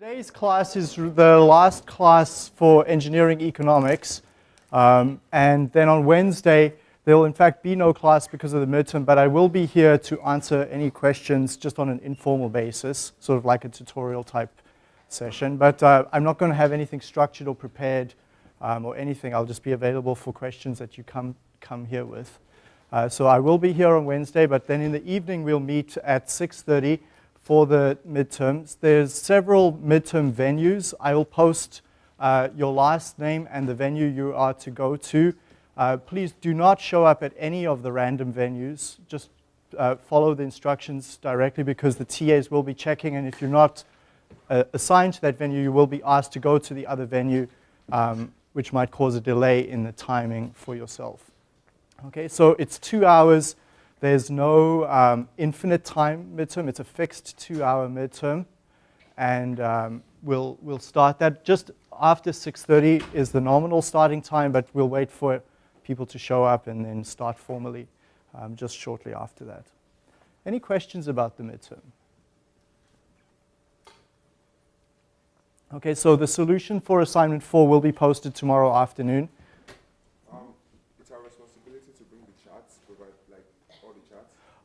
Today's class is the last class for engineering economics. Um, and then on Wednesday, there will in fact be no class because of the midterm, but I will be here to answer any questions just on an informal basis, sort of like a tutorial type session. But uh, I'm not going to have anything structured or prepared um, or anything. I'll just be available for questions that you come, come here with. Uh, so I will be here on Wednesday, but then in the evening we'll meet at 6.30 for the midterms. There's several midterm venues. I will post uh, your last name and the venue you are to go to. Uh, please do not show up at any of the random venues. Just uh, follow the instructions directly because the TAs will be checking and if you're not uh, assigned to that venue, you will be asked to go to the other venue, um, which might cause a delay in the timing for yourself. Okay, so it's two hours. There's no um, infinite time midterm. It's a fixed two-hour midterm. And um, we'll, we'll start that just after 6.30 is the nominal starting time, but we'll wait for people to show up and then start formally um, just shortly after that. Any questions about the midterm? Okay, so the solution for assignment four will be posted tomorrow afternoon.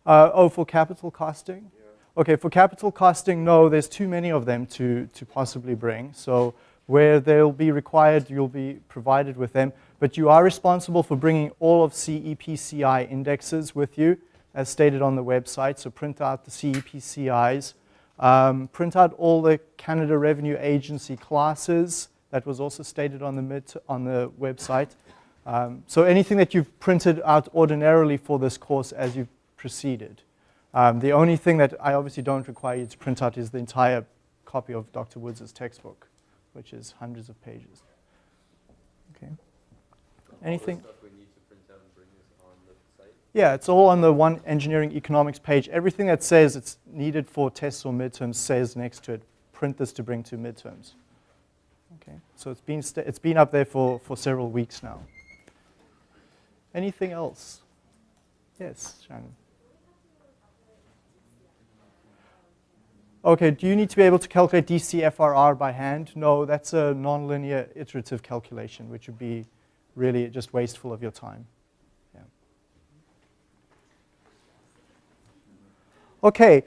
Uh, oh, for capital costing? Yeah. Okay, for capital costing, no, there's too many of them to, to possibly bring. So where they'll be required, you'll be provided with them. But you are responsible for bringing all of CEPCI indexes with you, as stated on the website. So print out the CEPCIs. Um, print out all the Canada Revenue Agency classes. That was also stated on the, mid on the website. Um, so anything that you've printed out ordinarily for this course as you've proceeded. Um, the only thing that I obviously don't require you to print out is the entire copy of Dr. Woods' textbook, which is hundreds of pages. Okay. Anything? Yeah, it's all on the one engineering economics page. Everything that says it's needed for tests or midterms says next to it, print this to bring to midterms. Okay, so it's been, it's been up there for, for several weeks now. Anything else? Yes, Shannon. Okay, do you need to be able to calculate DCFRR by hand? No, that's a nonlinear iterative calculation, which would be really just wasteful of your time. Yeah. Okay,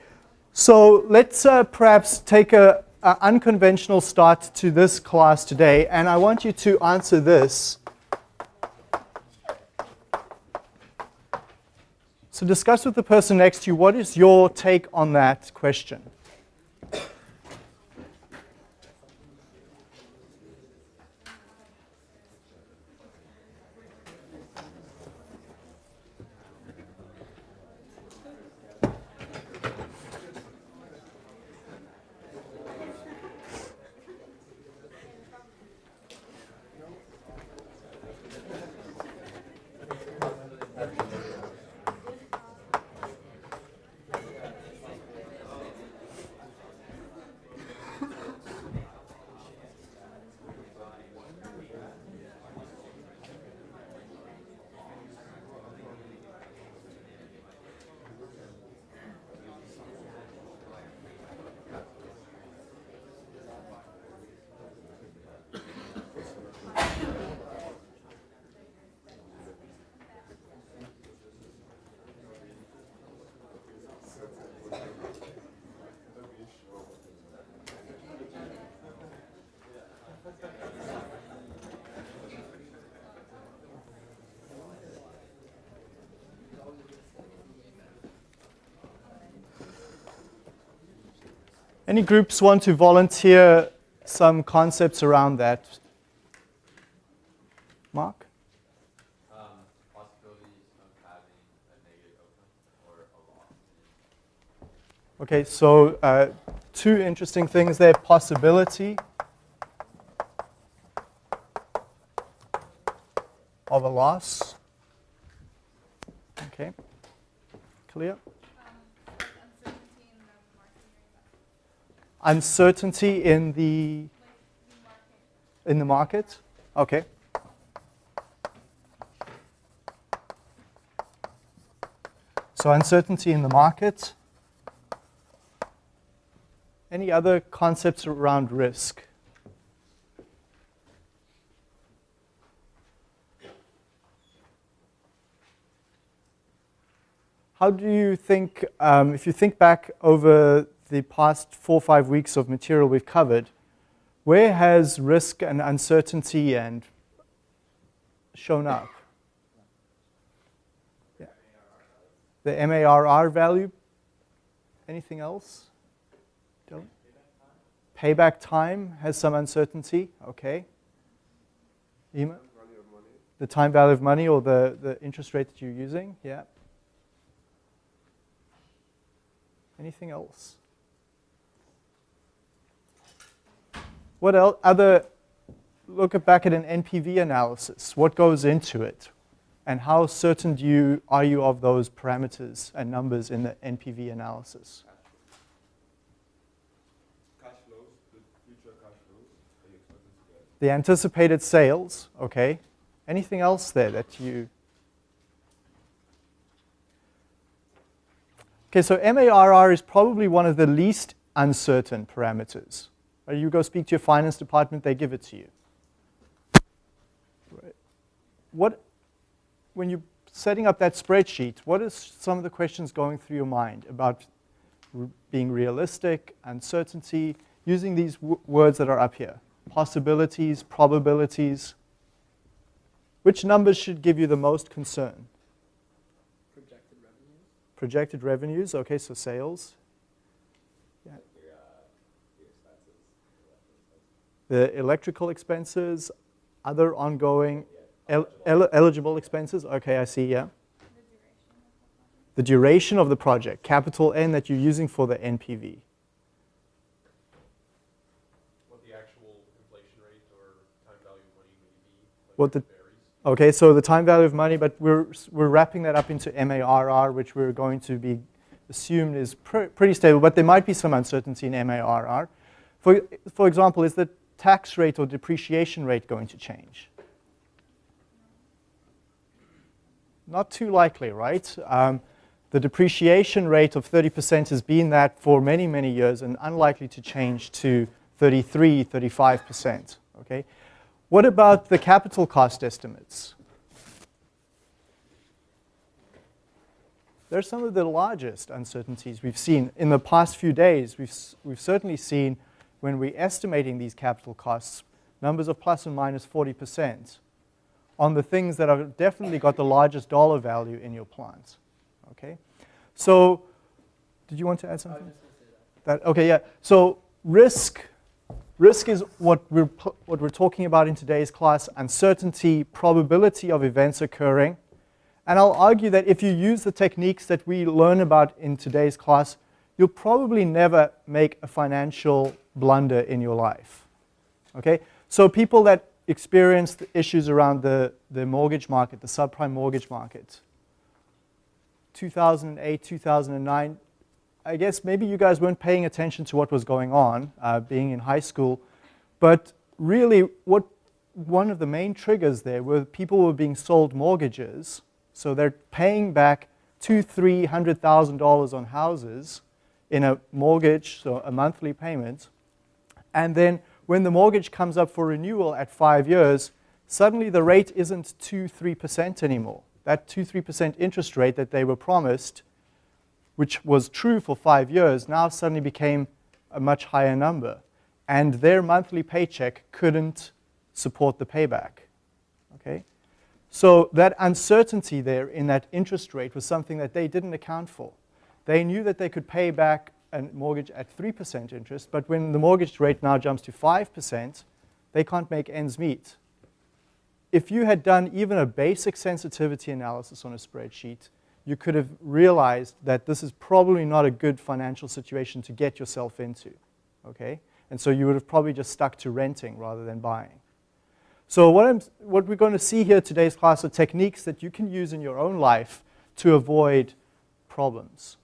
so let's uh, perhaps take a, a unconventional start to this class today, and I want you to answer this. So discuss with the person next to you, what is your take on that question? Any groups want to volunteer some concepts around that? Mark? Um, possibilities of having a negative outcome or a loss. Okay, so uh, two interesting things there. Possibility of a loss. Okay, clear? Uncertainty in the in the market? Okay. So uncertainty in the market. Any other concepts around risk? How do you think, um, if you think back over the past four or five weeks of material we've covered, where has risk and uncertainty and shown up? Yeah. The MARR value. Anything else? Dylan? Payback time has some uncertainty. Okay. Ema? The time value of money or the, the interest rate that you're using. Yeah. Anything else? What else, other, look back at an NPV analysis. What goes into it? And how certain do you, are you of those parameters and numbers in the NPV analysis? Cash flows, the future cash flows are you expected to get? The anticipated sales, okay. Anything else there that you Okay, so MARR is probably one of the least uncertain parameters. You go speak to your finance department, they give it to you. Right. What, when you're setting up that spreadsheet, what is some of the questions going through your mind about being realistic, uncertainty, using these words that are up here? Possibilities, probabilities. Which numbers should give you the most concern? Projected revenues. Projected revenues, okay, so sales. The electrical expenses, other ongoing el el eligible expenses, okay, I see, yeah. The duration of the project, capital N that you're using for the NPV. What the actual inflation rate or time value of money would be? Like What the. Okay, so the time value of money, but we're, we're wrapping that up into MARR, which we're going to be assumed is pr pretty stable, but there might be some uncertainty in MARR. For, for example, is the tax rate or depreciation rate going to change? Not too likely, right? Um, the depreciation rate of 30% has been that for many, many years and unlikely to change to 33, 35%, okay? What about the capital cost estimates? They're some of the largest uncertainties we've seen in the past few days. We've, we've certainly seen when we're estimating these capital costs, numbers of plus and minus 40% on the things that have definitely got the largest dollar value in your plant. Okay? So, did you want to add something? That, okay, yeah. So, risk Risk is what we're, what we're talking about in today's class, uncertainty, probability of events occurring. And I'll argue that if you use the techniques that we learn about in today's class, you'll probably never make a financial blunder in your life. Okay? So people that experience the issues around the, the mortgage market, the subprime mortgage market, 2008, 2009, I guess maybe you guys weren't paying attention to what was going on, uh, being in high school, but really what one of the main triggers there were people were being sold mortgages, so they're paying back two, three hundred thousand dollars on houses in a mortgage, so a monthly payment, and then when the mortgage comes up for renewal at five years, suddenly the rate isn't two, three percent anymore. That two, three percent interest rate that they were promised which was true for five years, now suddenly became a much higher number. And their monthly paycheck couldn't support the payback. Okay? So that uncertainty there in that interest rate was something that they didn't account for. They knew that they could pay back a mortgage at 3% interest, but when the mortgage rate now jumps to 5%, they can't make ends meet. If you had done even a basic sensitivity analysis on a spreadsheet, you could have realized that this is probably not a good financial situation to get yourself into, okay? And so you would have probably just stuck to renting rather than buying. So what, I'm, what we're going to see here today's class are techniques that you can use in your own life to avoid problems.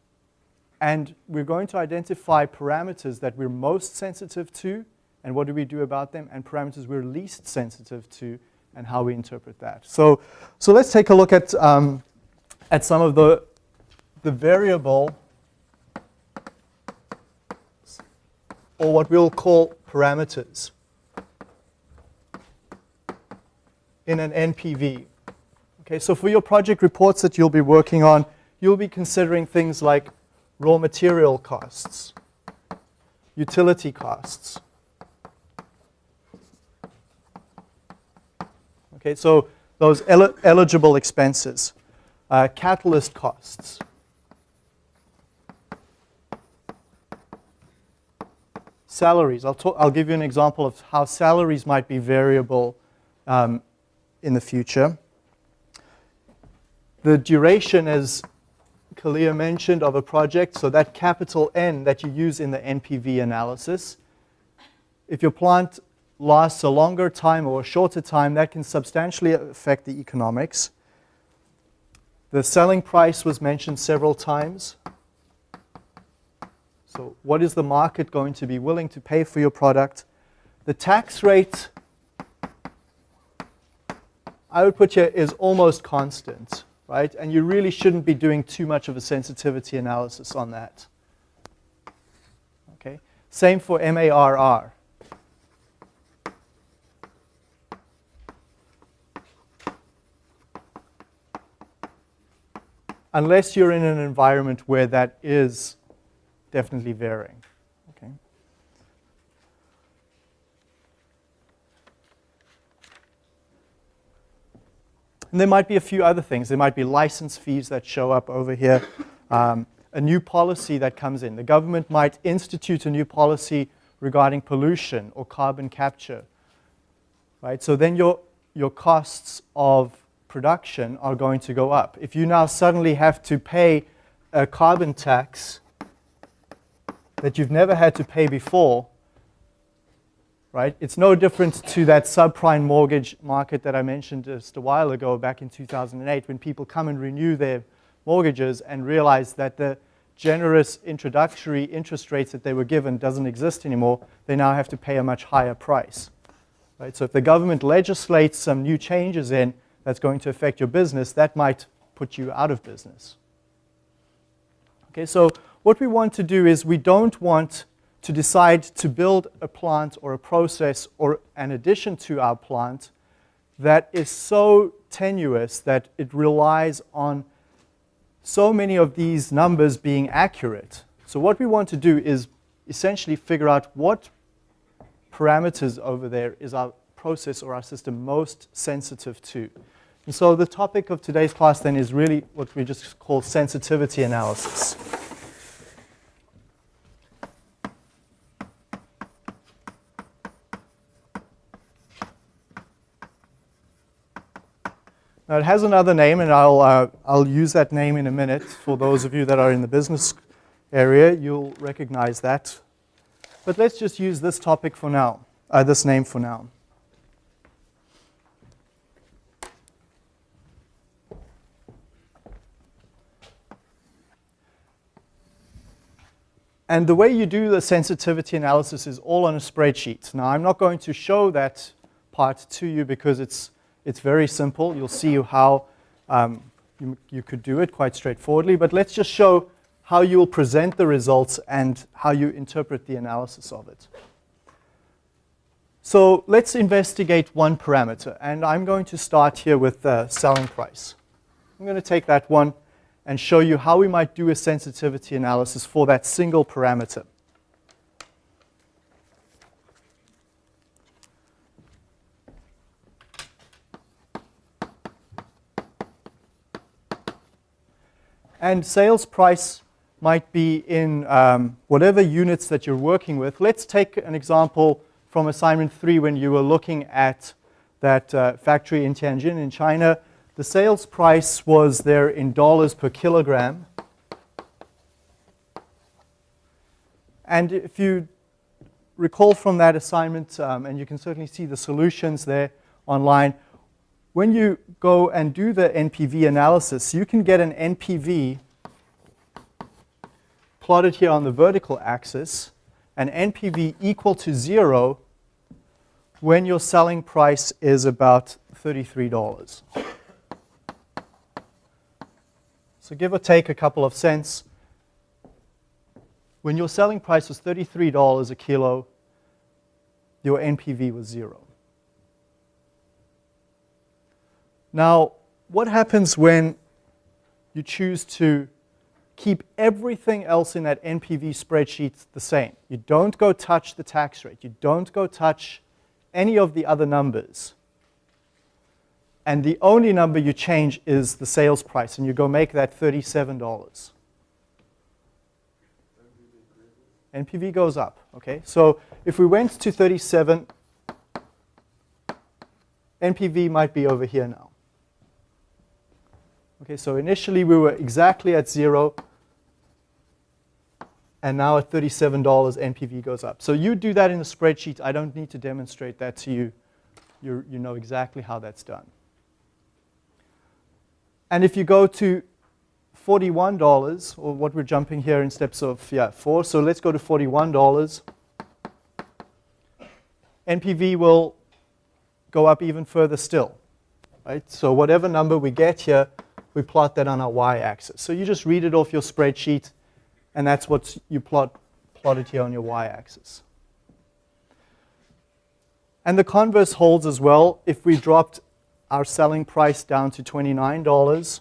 And we're going to identify parameters that we're most sensitive to and what do we do about them, and parameters we're least sensitive to and how we interpret that. So, so let's take a look at um, at some of the, the variable or what we'll call parameters in an NPV. Okay, so for your project reports that you'll be working on, you'll be considering things like raw material costs, utility costs. Okay, so those el eligible expenses, uh, catalyst costs. Salaries, I'll, talk, I'll give you an example of how salaries might be variable um, in the future. The duration, as Kalia mentioned, of a project, so that capital N that you use in the NPV analysis. If your plant lasts a longer time or a shorter time, that can substantially affect the economics. The selling price was mentioned several times. So what is the market going to be willing to pay for your product? The tax rate, I would put here, is almost constant, right? And you really shouldn't be doing too much of a sensitivity analysis on that. Okay. Same for MARR. Unless you're in an environment where that is definitely varying. Okay. And there might be a few other things. There might be license fees that show up over here. Um, a new policy that comes in. The government might institute a new policy regarding pollution or carbon capture. Right? So then your, your costs of production are going to go up. If you now suddenly have to pay a carbon tax that you've never had to pay before, right? It's no different to that subprime mortgage market that I mentioned just a while ago back in 2008 when people come and renew their mortgages and realize that the generous introductory interest rates that they were given doesn't exist anymore, they now have to pay a much higher price. Right? So if the government legislates some new changes in that's going to affect your business, that might put you out of business. Okay, so what we want to do is we don't want to decide to build a plant or a process or an addition to our plant that is so tenuous that it relies on so many of these numbers being accurate. So what we want to do is essentially figure out what parameters over there is our process or our system most sensitive to. And so the topic of today's class then is really what we just call sensitivity analysis. Now it has another name, and I'll, uh, I'll use that name in a minute. For those of you that are in the business area, you'll recognize that. But let's just use this topic for now, uh, this name for now. And the way you do the sensitivity analysis is all on a spreadsheet. Now, I'm not going to show that part to you because it's it's very simple. You'll see how um, you, you could do it quite straightforwardly. But let's just show how you will present the results and how you interpret the analysis of it. So let's investigate one parameter. And I'm going to start here with the selling price. I'm going to take that one and show you how we might do a sensitivity analysis for that single parameter. And sales price might be in um, whatever units that you're working with. Let's take an example from assignment three when you were looking at that uh, factory in Tianjin in China. The sales price was there in dollars per kilogram. And if you recall from that assignment, um, and you can certainly see the solutions there online, when you go and do the NPV analysis, you can get an NPV plotted here on the vertical axis, an NPV equal to zero when your selling price is about $33. So give or take a couple of cents. when your selling price was $33 a kilo, your NPV was zero. Now, what happens when you choose to keep everything else in that NPV spreadsheet the same? You don't go touch the tax rate. You don't go touch any of the other numbers. And the only number you change is the sales price, and you go make that $37. NPV goes up, okay? So if we went to 37, NPV might be over here now. Okay, so initially we were exactly at zero, and now at $37, NPV goes up. So you do that in the spreadsheet. I don't need to demonstrate that to you. you you know exactly how that's done. And if you go to $41, or what we're jumping here in steps of, yeah, four. So let's go to $41. NPV will go up even further still, right? So whatever number we get here, we plot that on our y-axis. So you just read it off your spreadsheet, and that's what you plot plotted here on your y-axis. And the converse holds as well. If we dropped our selling price down to $29,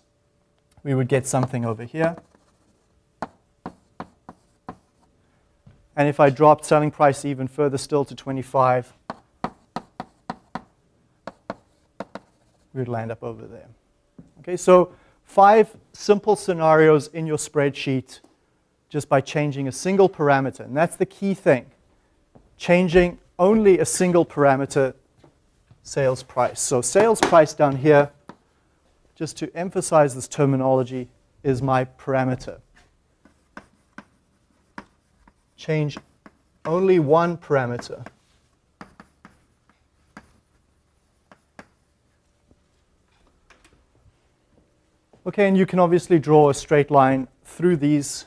we would get something over here. And if I dropped selling price even further still to 25, we would land up over there. Okay, so five simple scenarios in your spreadsheet just by changing a single parameter. And that's the key thing. Changing only a single parameter, sales price. So sales price down here, just to emphasize this terminology, is my parameter. Change only one parameter. Okay, and you can obviously draw a straight line through these.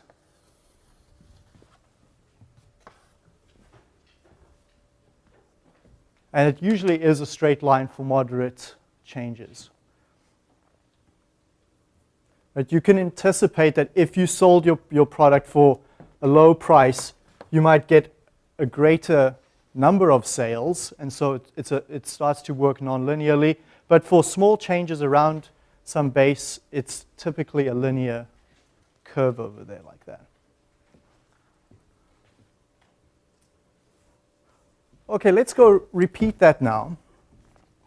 And it usually is a straight line for moderate changes. But you can anticipate that if you sold your, your product for a low price, you might get a greater number of sales, and so it, it's a, it starts to work non-linearly. But for small changes around some base, it's typically a linear curve over there like that. Okay, let's go repeat that now.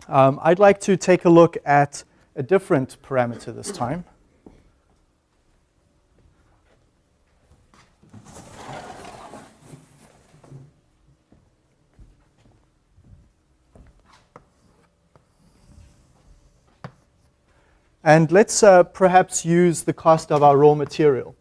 Um, I'd like to take a look at a different parameter this time. And let's uh, perhaps use the cost of our raw material.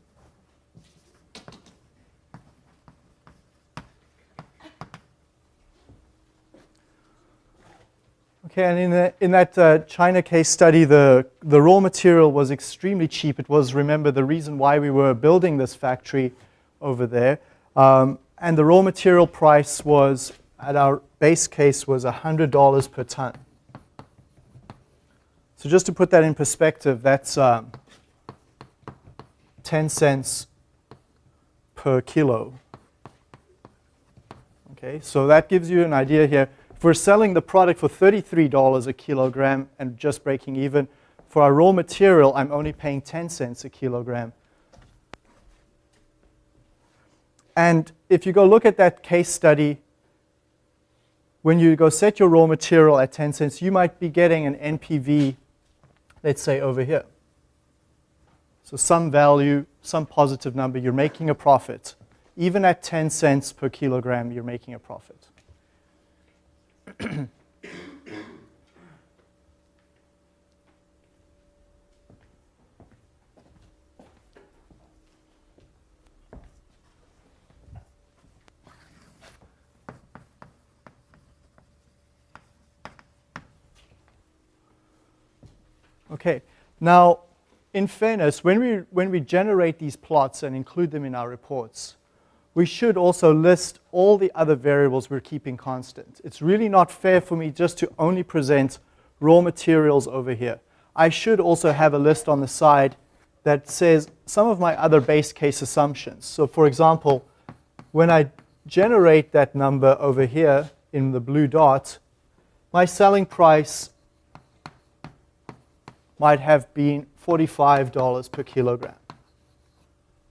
Okay, and in, the, in that uh, China case study, the, the raw material was extremely cheap. It was, remember, the reason why we were building this factory over there. Um, and the raw material price was, at our base case, was $100 per ton. So just to put that in perspective, that's um, 10 cents per kilo. Okay, so that gives you an idea here. If we're selling the product for $33 a kilogram and just breaking even, for our raw material, I'm only paying 10 cents a kilogram. And if you go look at that case study, when you go set your raw material at 10 cents, you might be getting an NPV let's say over here. So some value, some positive number, you're making a profit. Even at 10 cents per kilogram, you're making a profit. Okay, now in fairness, when we, when we generate these plots and include them in our reports, we should also list all the other variables we're keeping constant. It's really not fair for me just to only present raw materials over here. I should also have a list on the side that says some of my other base case assumptions. So for example, when I generate that number over here in the blue dot, my selling price might have been $45 per kilogram.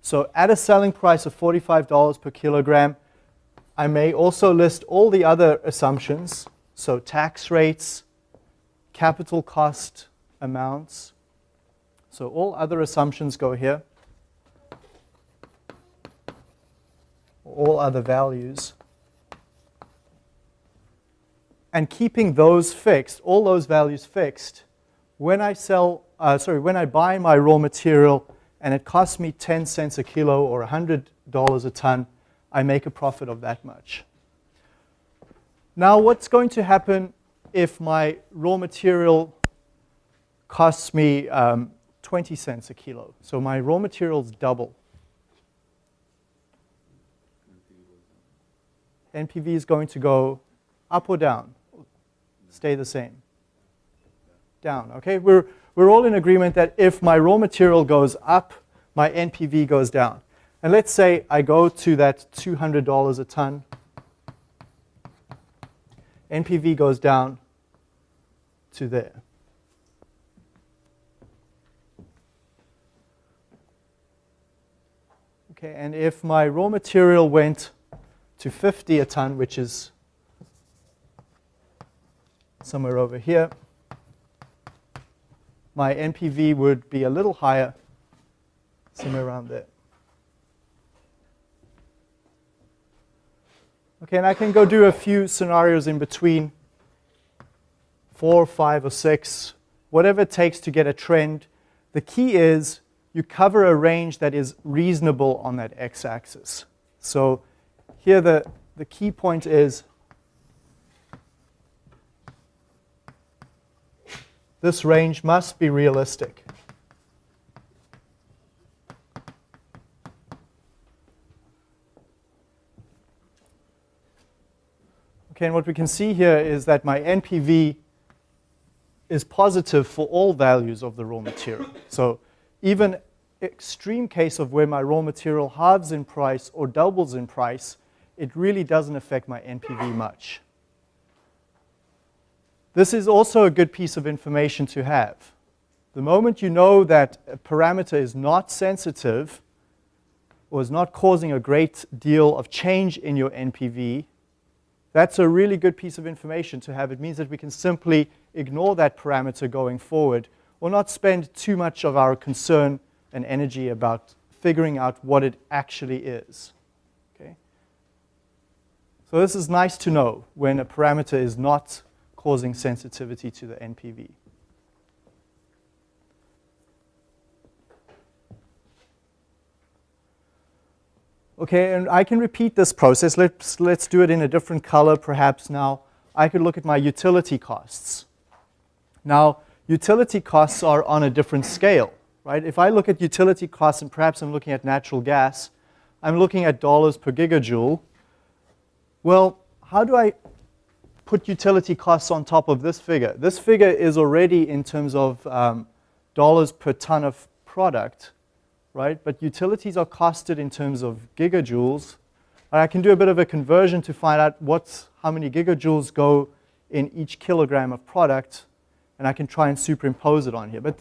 So at a selling price of $45 per kilogram, I may also list all the other assumptions, so tax rates, capital cost amounts. So all other assumptions go here. All other values. And keeping those fixed, all those values fixed, when I sell, uh, sorry, when I buy my raw material and it costs me 10 cents a kilo or $100 a ton, I make a profit of that much. Now what's going to happen if my raw material costs me um, 20 cents a kilo? So my raw materials double. NPV is going to go up or down? Stay the same. Down, okay? We're, we're all in agreement that if my raw material goes up, my NPV goes down. And let's say I go to that $200 a ton. NPV goes down to there. Okay, and if my raw material went to 50 a ton, which is somewhere over here, my NPV would be a little higher, somewhere around there. Okay, and I can go do a few scenarios in between, four, five, or six, whatever it takes to get a trend. The key is you cover a range that is reasonable on that x-axis. So here the, the key point is this range must be realistic. Okay, and what we can see here is that my NPV is positive for all values of the raw material. So even extreme case of where my raw material halves in price or doubles in price, it really doesn't affect my NPV much. This is also a good piece of information to have. The moment you know that a parameter is not sensitive or is not causing a great deal of change in your NPV, that's a really good piece of information to have. It means that we can simply ignore that parameter going forward or not spend too much of our concern and energy about figuring out what it actually is. Okay? So this is nice to know when a parameter is not causing sensitivity to the NPV. Okay, and I can repeat this process. Let's, let's do it in a different color perhaps now. I could look at my utility costs. Now, utility costs are on a different scale, right? If I look at utility costs, and perhaps I'm looking at natural gas, I'm looking at dollars per gigajoule. Well, how do I put utility costs on top of this figure? This figure is already in terms of um, dollars per ton of product right? But utilities are costed in terms of gigajoules. I can do a bit of a conversion to find out what's, how many gigajoules go in each kilogram of product, and I can try and superimpose it on here. But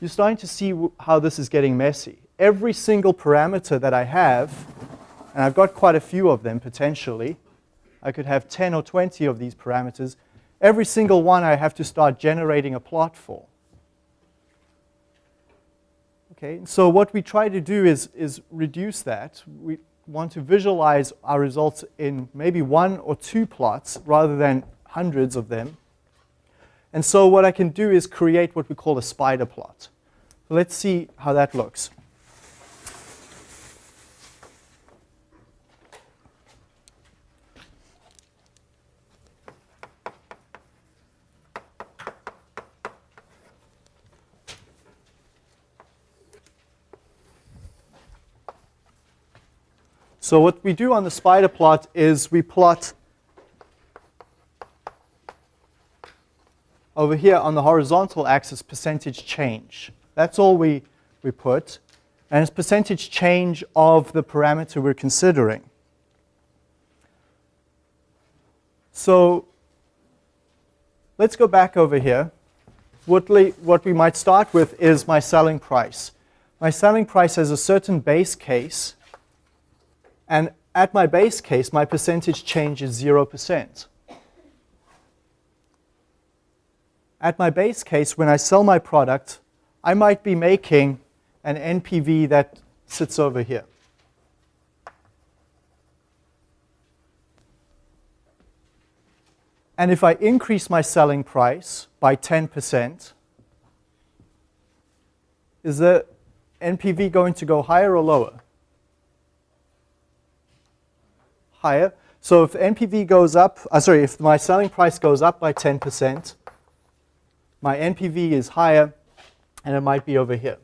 you're starting to see how this is getting messy. Every single parameter that I have, and I've got quite a few of them potentially, I could have 10 or 20 of these parameters, every single one I have to start generating a plot for. Okay, so what we try to do is, is reduce that. We want to visualize our results in maybe one or two plots rather than hundreds of them. And so what I can do is create what we call a spider plot. So let's see how that looks. So what we do on the spider plot is we plot over here on the horizontal axis percentage change. That's all we, we put. And it's percentage change of the parameter we're considering. So let's go back over here. What, what we might start with is my selling price. My selling price has a certain base case, and at my base case, my percentage change is 0%. At my base case, when I sell my product, I might be making an NPV that sits over here. And if I increase my selling price by 10%, is the NPV going to go higher or lower? Higher. So if NPV goes up, uh, sorry, if my selling price goes up by 10%, my NPV is higher and it might be over here.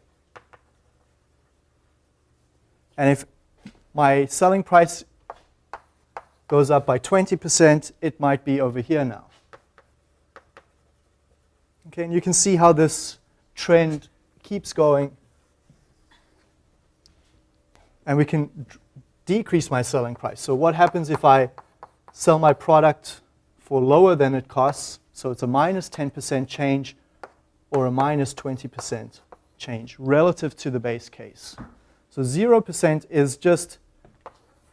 And if my selling price goes up by 20%, it might be over here now. Okay, and you can see how this trend keeps going. And we can decrease my selling price. So what happens if I sell my product for lower than it costs? So it's a minus 10% change or a minus 20% change relative to the base case. So 0% is just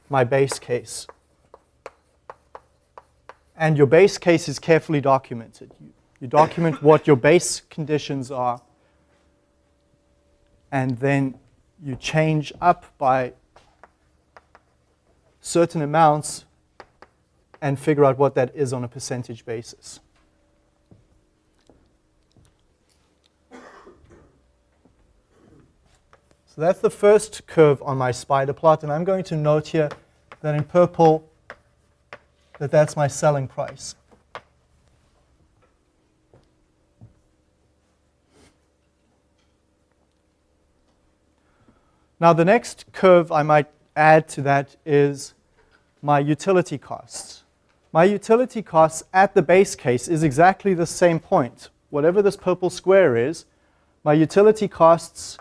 my base case and your base case is carefully documented. You, you document what your base conditions are, and then you change up by certain amounts and figure out what that is on a percentage basis. So that's the first curve on my spider plot, and I'm going to note here that in purple that that's my selling price. Now the next curve I might add to that is my utility costs. My utility costs at the base case is exactly the same point. Whatever this purple square is, my utility costs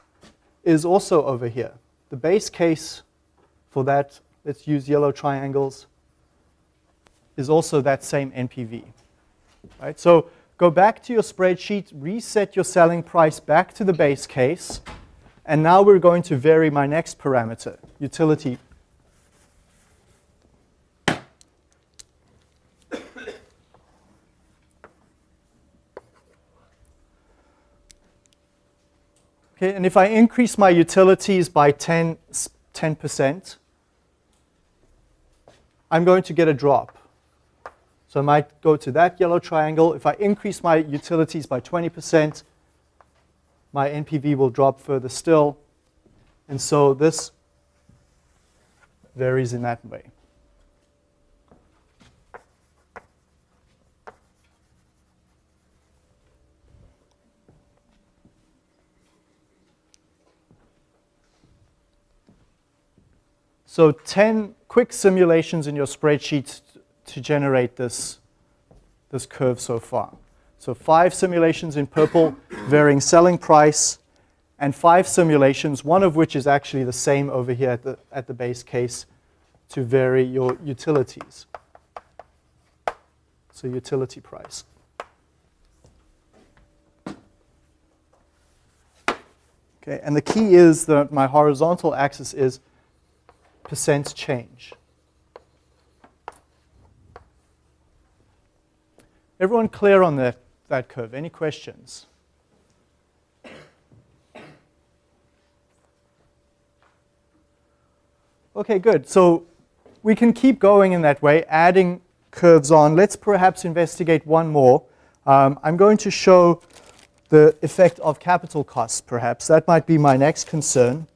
is also over here. The base case for that, let's use yellow triangles, is also that same NPV. Right? So go back to your spreadsheet, reset your selling price back to the base case, and now we're going to vary my next parameter, utility. Okay, and if I increase my utilities by 10, 10%, I'm going to get a drop. So I might go to that yellow triangle. If I increase my utilities by 20%, my NPV will drop further still. And so this varies in that way. So 10 quick simulations in your spreadsheet to generate this, this curve so far. So five simulations in purple, varying selling price, and five simulations, one of which is actually the same over here at the, at the base case to vary your utilities. So utility price. Okay, and the key is that my horizontal axis is percent change. Everyone clear on that, that curve? Any questions? Okay, good. So we can keep going in that way, adding curves on. Let's perhaps investigate one more. Um, I'm going to show the effect of capital costs, perhaps. That might be my next concern,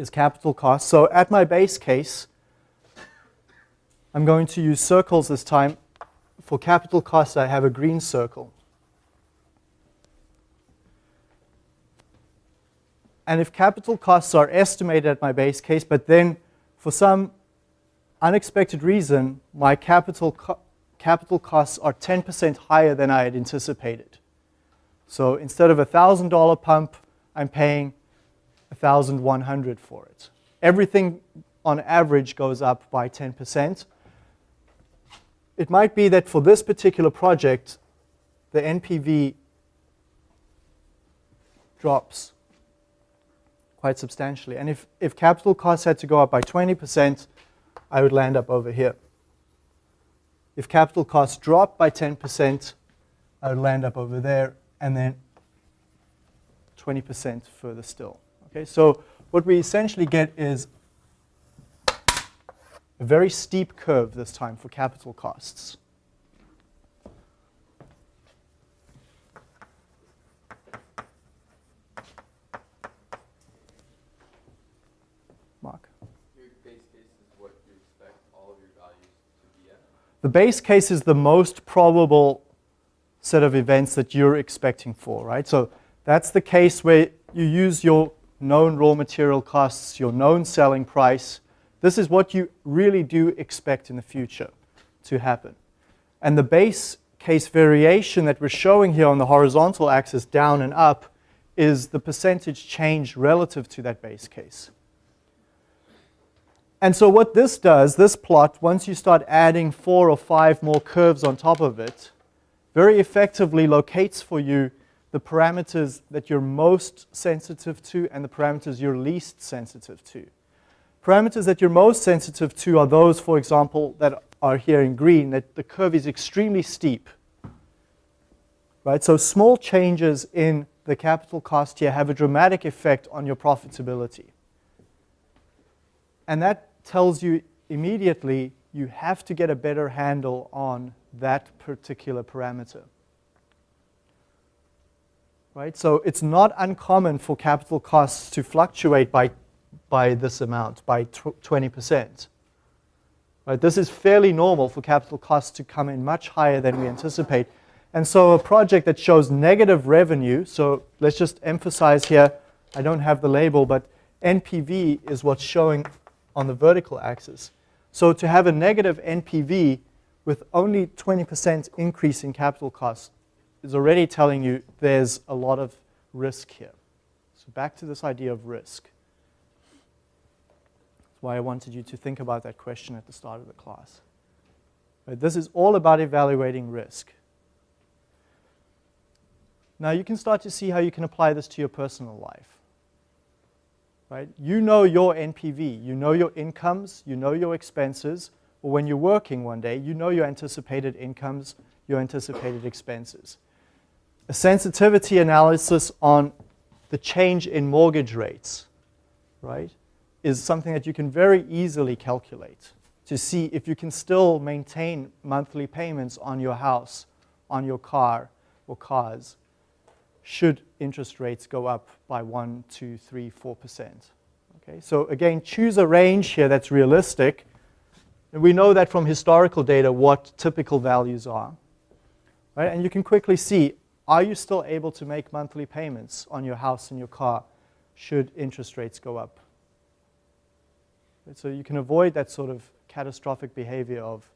is capital cost. So at my base case, I'm going to use circles this time for capital costs, I have a green circle. And if capital costs are estimated at my base case, but then for some unexpected reason, my capital, co capital costs are 10% higher than I had anticipated. So instead of a $1,000 pump, I'm paying 1,100 for it. Everything on average goes up by 10% it might be that for this particular project, the NPV drops quite substantially. And if, if capital costs had to go up by 20%, I would land up over here. If capital costs drop by 10%, I would land up over there, and then 20% further still. Okay, so what we essentially get is a very steep curve this time for capital costs. Mark. Your base case is what you expect all of your values to be at? The base case is the most probable set of events that you're expecting for, right? So that's the case where you use your known raw material costs, your known selling price. This is what you really do expect in the future to happen. And the base case variation that we're showing here on the horizontal axis, down and up, is the percentage change relative to that base case. And so what this does, this plot, once you start adding four or five more curves on top of it, very effectively locates for you the parameters that you're most sensitive to and the parameters you're least sensitive to. Parameters that you're most sensitive to are those, for example, that are here in green, that the curve is extremely steep. Right? So small changes in the capital cost here have a dramatic effect on your profitability. And that tells you immediately you have to get a better handle on that particular parameter. Right? So it's not uncommon for capital costs to fluctuate by, by this amount, by 20%. Right? This is fairly normal for capital costs to come in much higher than we anticipate. And so a project that shows negative revenue, so let's just emphasize here, I don't have the label, but NPV is what's showing on the vertical axis. So to have a negative NPV with only 20% increase in capital costs is already telling you there's a lot of risk here. So back to this idea of risk. That's why I wanted you to think about that question at the start of the class. Right, this is all about evaluating risk. Now you can start to see how you can apply this to your personal life. Right? You know your NPV, you know your incomes, you know your expenses, or when you're working one day, you know your anticipated incomes, your anticipated expenses. A sensitivity analysis on the change in mortgage rates, right, is something that you can very easily calculate to see if you can still maintain monthly payments on your house, on your car or cars should interest rates go up by 1, 2, 3, 4%. Okay, so again, choose a range here that's realistic. And we know that from historical data what typical values are. Right? And you can quickly see, are you still able to make monthly payments on your house and your car should interest rates go up? So you can avoid that sort of catastrophic behavior of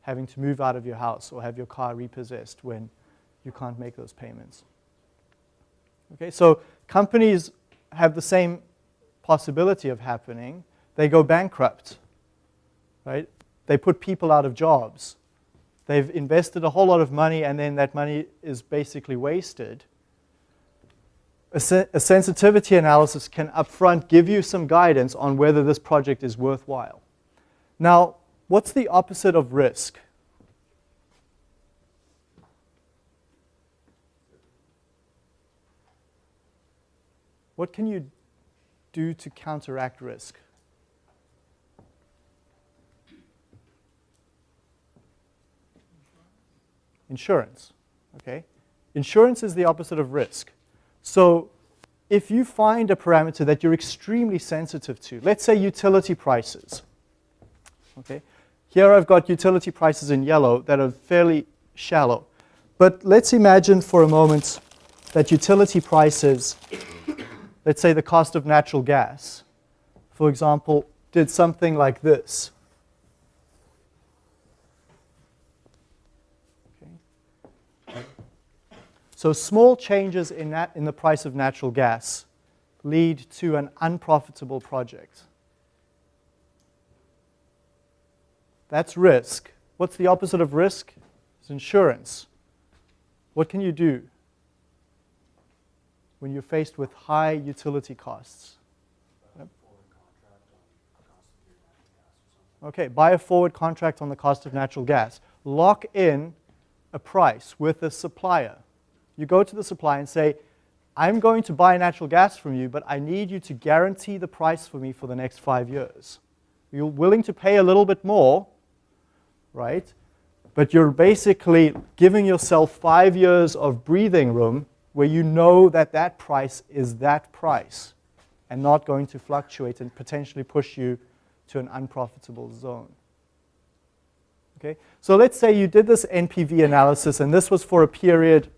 having to move out of your house or have your car repossessed when you can't make those payments. Okay, so companies have the same possibility of happening. They go bankrupt, right? They put people out of jobs. They've invested a whole lot of money and then that money is basically wasted. A, se a sensitivity analysis can upfront give you some guidance on whether this project is worthwhile. Now, what's the opposite of risk? What can you do to counteract risk? Insurance, okay? Insurance is the opposite of risk. So if you find a parameter that you're extremely sensitive to, let's say utility prices, okay? Here I've got utility prices in yellow that are fairly shallow. But let's imagine for a moment that utility prices let's say the cost of natural gas, for example, did something like this. So small changes in, that, in the price of natural gas lead to an unprofitable project. That's risk, What's the opposite of risk? It's insurance. What can you do when you're faced with high utility costs? Okay, buy a forward contract on the cost of natural gas. Lock in a price with a supplier. You go to the supplier and say, I'm going to buy natural gas from you, but I need you to guarantee the price for me for the next five years. You're willing to pay a little bit more, right? But you're basically giving yourself five years of breathing room where you know that that price is that price and not going to fluctuate and potentially push you to an unprofitable zone. Okay, so let's say you did this NPV analysis and this was for a period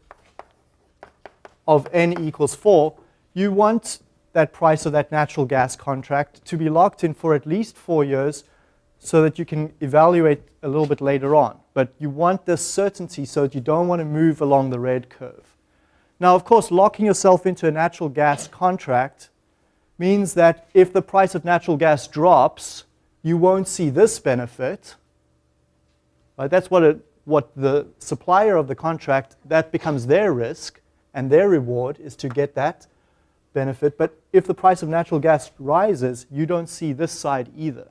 of n equals 4. You want that price of that natural gas contract to be locked in for at least four years so that you can evaluate a little bit later on. But you want this certainty so that you don't want to move along the red curve. Now, of course, locking yourself into a natural gas contract means that if the price of natural gas drops, you won't see this benefit. Right? That's what, it, what the supplier of the contract, that becomes their risk, and their reward is to get that benefit. But if the price of natural gas rises, you don't see this side either.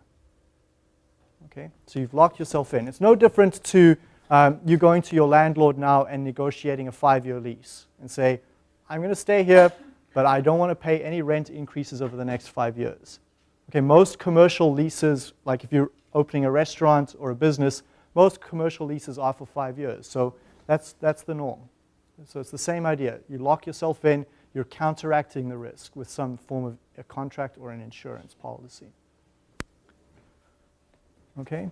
Okay, so you've locked yourself in. It's no different to um, you going to your landlord now and negotiating a five-year lease and say, I'm going to stay here, but I don't want to pay any rent increases over the next five years. Okay, most commercial leases, like if you're opening a restaurant or a business, most commercial leases are for five years. So that's, that's the norm. So it's the same idea. You lock yourself in, you're counteracting the risk with some form of a contract or an insurance policy. Okay?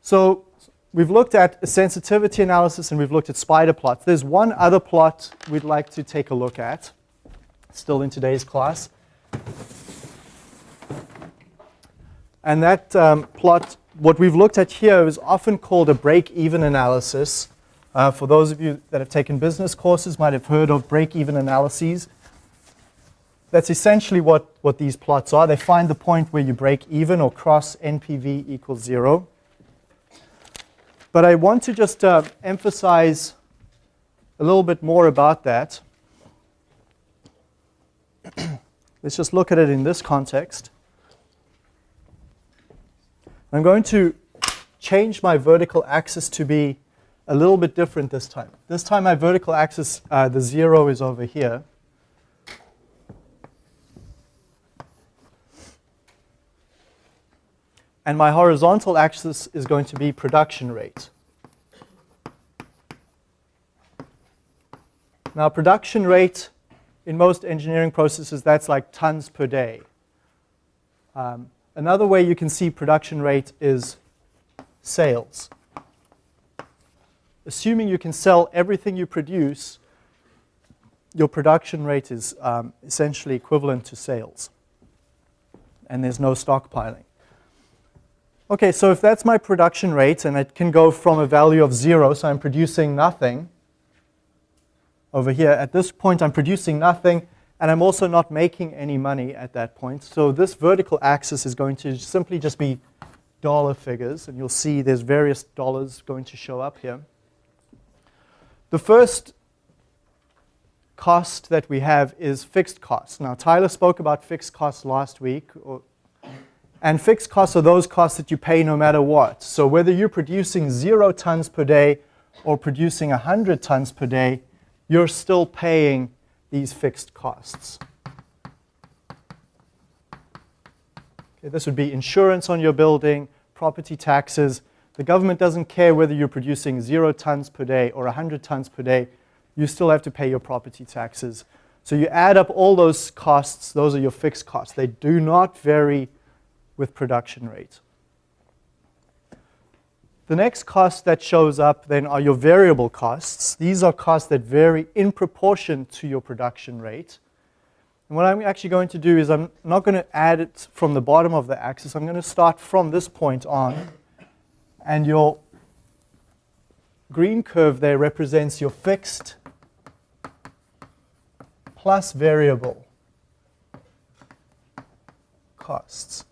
So we've looked at a sensitivity analysis and we've looked at spider plots. There's one other plot we'd like to take a look at, still in today's class. And that um, plot, what we've looked at here is often called a break-even analysis. Uh, for those of you that have taken business courses might have heard of break-even analyses. That's essentially what, what these plots are. They find the point where you break even or cross NPV equals zero. But I want to just uh, emphasize a little bit more about that. Let's just look at it in this context. I'm going to change my vertical axis to be a little bit different this time. This time my vertical axis, uh, the zero is over here. And my horizontal axis is going to be production rate. Now production rate in most engineering processes, that's like tons per day. Um, another way you can see production rate is sales assuming you can sell everything you produce, your production rate is um, essentially equivalent to sales. And there's no stockpiling. Okay, so if that's my production rate, and it can go from a value of zero, so I'm producing nothing, over here, at this point I'm producing nothing, and I'm also not making any money at that point. So this vertical axis is going to simply just be dollar figures, and you'll see there's various dollars going to show up here. The first cost that we have is fixed costs. Now, Tyler spoke about fixed costs last week. Or, and fixed costs are those costs that you pay no matter what. So whether you're producing zero tons per day or producing 100 tons per day, you're still paying these fixed costs. Okay, this would be insurance on your building, property taxes, the government doesn't care whether you're producing zero tons per day or 100 tons per day. You still have to pay your property taxes. So you add up all those costs. Those are your fixed costs. They do not vary with production rate. The next cost that shows up then are your variable costs. These are costs that vary in proportion to your production rate. And what I'm actually going to do is I'm not going to add it from the bottom of the axis. I'm going to start from this point on and your green curve there represents your fixed plus variable costs.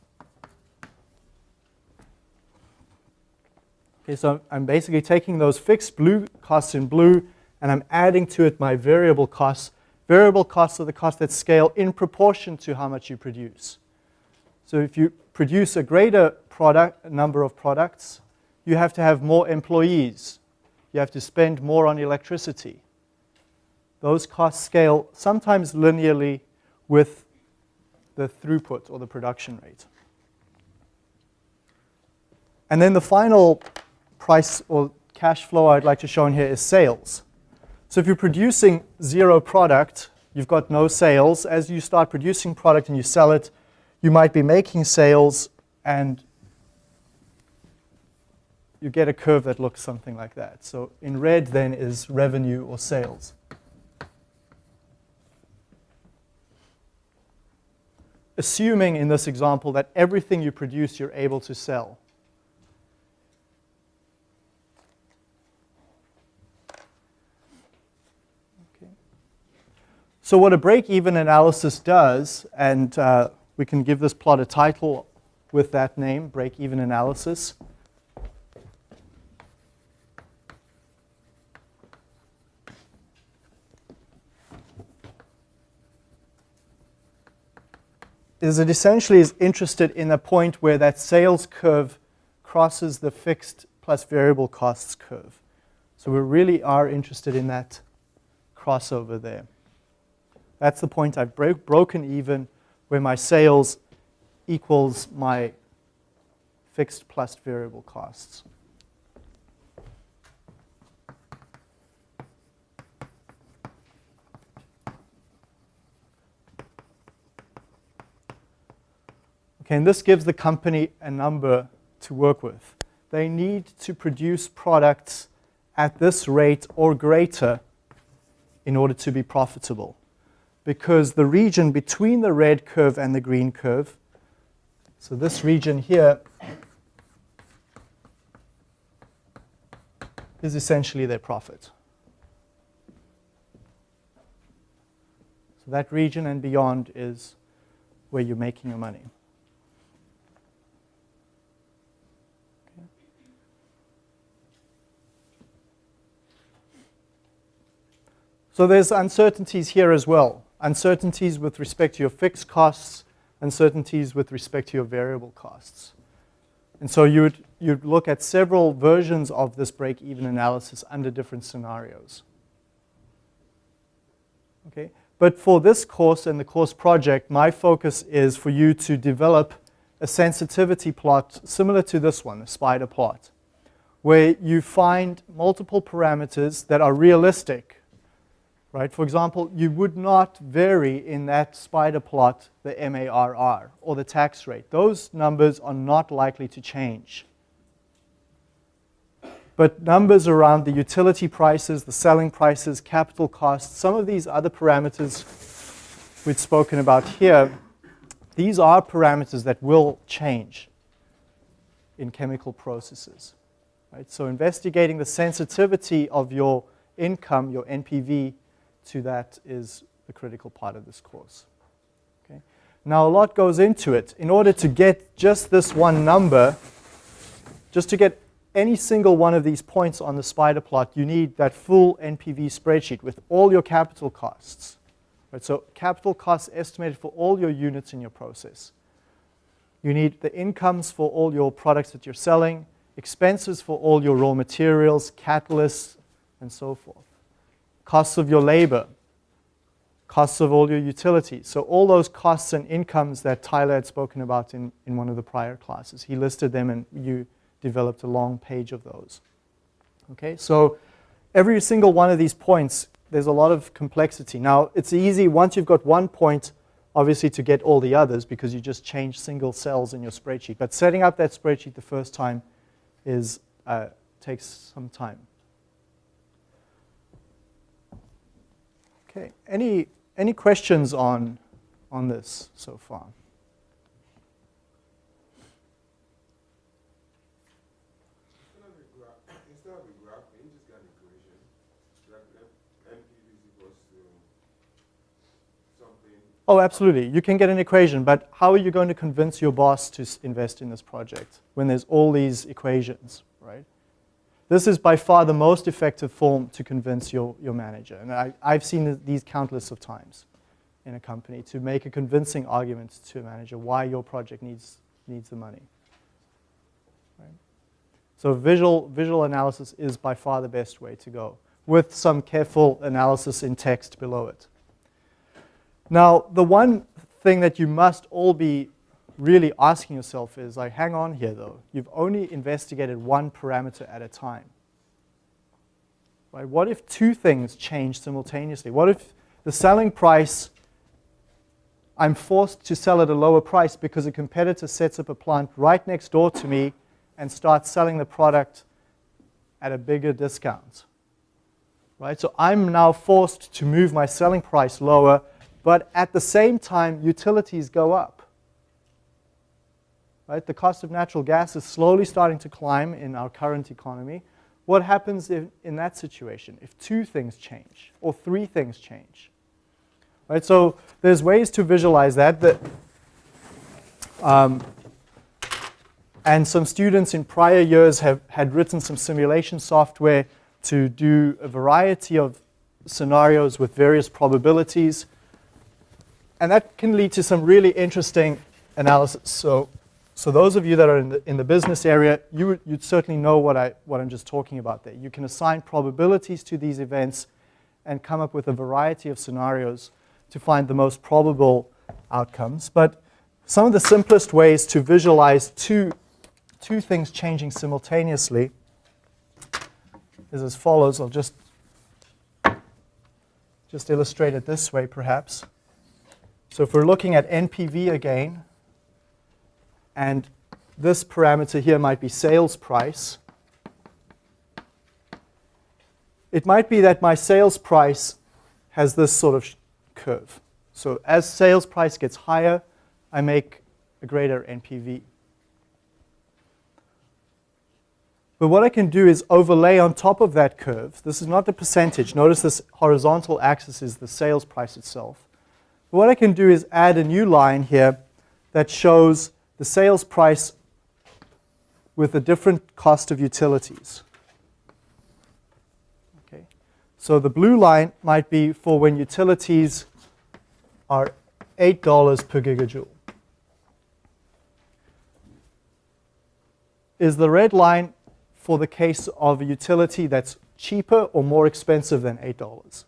Okay, so I'm basically taking those fixed blue costs in blue and I'm adding to it my variable costs. Variable costs are the costs that scale in proportion to how much you produce. So if you produce a greater product number of products, you have to have more employees. You have to spend more on electricity. Those costs scale sometimes linearly with the throughput or the production rate. And then the final price or cash flow I'd like to show in here is sales. So if you're producing zero product, you've got no sales. As you start producing product and you sell it, you might be making sales and you get a curve that looks something like that. So in red then is revenue or sales. Assuming in this example that everything you produce you're able to sell. Okay. So what a break-even analysis does, and uh, we can give this plot a title with that name, break-even analysis. Is it essentially is interested in a point where that sales curve crosses the fixed plus variable costs curve. So we really are interested in that crossover there. That's the point I've bro broken even where my sales equals my fixed plus variable costs. Okay, and this gives the company a number to work with. They need to produce products at this rate or greater in order to be profitable. Because the region between the red curve and the green curve, so this region here, is essentially their profit. So that region and beyond is where you're making your money. So there's uncertainties here as well. Uncertainties with respect to your fixed costs, uncertainties with respect to your variable costs. And so you would you'd look at several versions of this break-even analysis under different scenarios. Okay? But for this course and the course project, my focus is for you to develop a sensitivity plot similar to this one, a spider plot, where you find multiple parameters that are realistic right? For example, you would not vary in that spider plot the MARR or the tax rate. Those numbers are not likely to change. But numbers around the utility prices, the selling prices, capital costs, some of these other parameters we've spoken about here, these are parameters that will change in chemical processes. Right? So investigating the sensitivity of your income, your NPV, to that is the critical part of this course. Okay? Now a lot goes into it. In order to get just this one number, just to get any single one of these points on the spider plot, you need that full NPV spreadsheet with all your capital costs. Right? So capital costs estimated for all your units in your process. You need the incomes for all your products that you're selling, expenses for all your raw materials, catalysts, and so forth costs of your labor, costs of all your utilities. So all those costs and incomes that Tyler had spoken about in, in one of the prior classes. He listed them and you developed a long page of those. Okay, so every single one of these points, there's a lot of complexity. Now, it's easy once you've got one point, obviously, to get all the others because you just change single cells in your spreadsheet. But setting up that spreadsheet the first time is, uh, takes some time. Okay, any, any questions on, on this so far? Oh, absolutely. You can get an equation, but how are you going to convince your boss to invest in this project when there's all these equations, right? This is by far the most effective form to convince your, your manager. And I, I've seen these countless of times in a company to make a convincing argument to a manager why your project needs, needs the money. Right? So visual, visual analysis is by far the best way to go with some careful analysis in text below it. Now, the one thing that you must all be really asking yourself is like, hang on here though, you've only investigated one parameter at a time. Right? What if two things change simultaneously? What if the selling price, I'm forced to sell at a lower price because a competitor sets up a plant right next door to me and starts selling the product at a bigger discount. Right? So I'm now forced to move my selling price lower, but at the same time, utilities go up. Right? The cost of natural gas is slowly starting to climb in our current economy. What happens if, in that situation if two things change or three things change? Right? So there's ways to visualize that. that um, and some students in prior years have had written some simulation software to do a variety of scenarios with various probabilities. And that can lead to some really interesting analysis. So so those of you that are in the, in the business area, you would, you'd certainly know what, I, what I'm just talking about there. You can assign probabilities to these events and come up with a variety of scenarios to find the most probable outcomes. But some of the simplest ways to visualize two, two things changing simultaneously is as follows. I'll just, just illustrate it this way, perhaps. So if we're looking at NPV again, and this parameter here might be sales price. It might be that my sales price has this sort of curve. So as sales price gets higher, I make a greater NPV. But what I can do is overlay on top of that curve. This is not the percentage. Notice this horizontal axis is the sales price itself. But what I can do is add a new line here that shows the sales price with a different cost of utilities. Okay. So the blue line might be for when utilities are $8 per gigajoule. Is the red line for the case of a utility that's cheaper or more expensive than $8?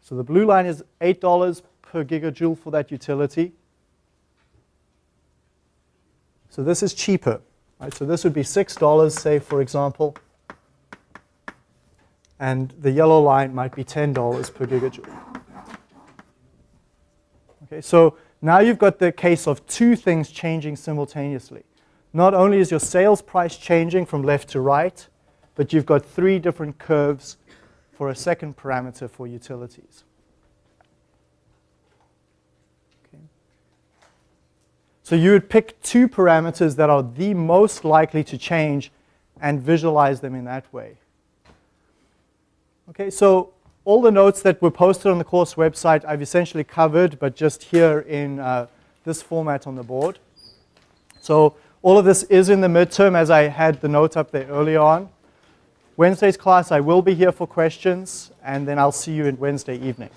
So the blue line is $8 per gigajoule for that utility. So this is cheaper. Right? So this would be $6, say, for example. And the yellow line might be $10 per gigajoule. Okay, so now you've got the case of two things changing simultaneously. Not only is your sales price changing from left to right, but you've got three different curves for a second parameter for utilities. So you would pick two parameters that are the most likely to change and visualize them in that way. Okay, so all the notes that were posted on the course website I've essentially covered, but just here in uh, this format on the board. So all of this is in the midterm as I had the note up there earlier on. Wednesday's class, I will be here for questions, and then I'll see you in Wednesday evening.